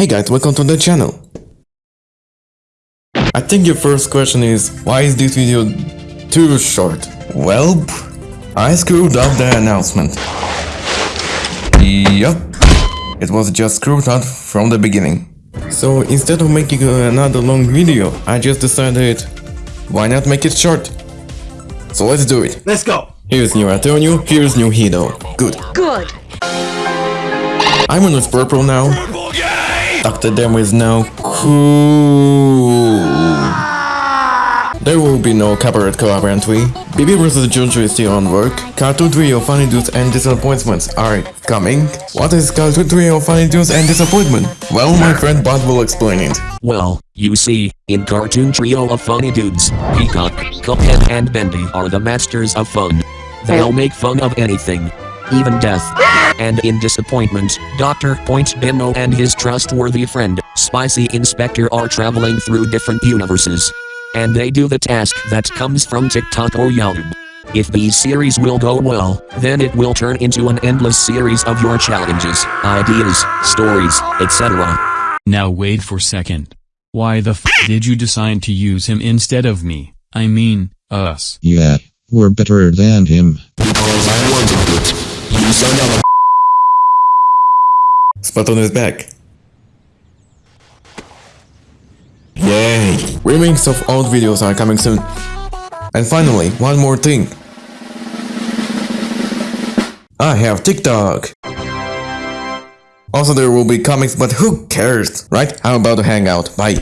Hey guys, welcome to the channel. I think your first question is, why is this video too short? Well, I screwed up the announcement. Yup, it was just screwed up from the beginning. So instead of making another long video, I just decided, why not make it short? So let's do it. Let's go. Here's new Antonio, here's new Hito. Good. Good. I'm on with purple now. Dr. Demo is now cool. There will be no copyright collaborantly. BB vs. Jojo is still on work. Cartoon Trio Funny Dudes and Disappointments are coming. What is Cartoon Trio Funny Dudes and Disappointment? Well, my friend Bot will explain it. Well, you see, in Cartoon Trio of Funny Dudes, Peacock, Cuphead and Bendy are the masters of fun. They'll make fun of anything, even death. And in Disappointment, Dr. Point Demo and his trustworthy friend, Spicy Inspector are traveling through different universes. And they do the task that comes from TikTok or YouTube. If these series will go well, then it will turn into an endless series of your challenges, ideas, stories, etc. Now wait for second. Why the f did you decide to use him instead of me? I mean, us. Yeah, we're better than him. Because I wanted it. Son of a Splatoon is back. Yay! Remakes of old videos are coming soon. And finally, one more thing. I have TikTok! Also there will be comics, but who cares, right? How about a hangout? Bye.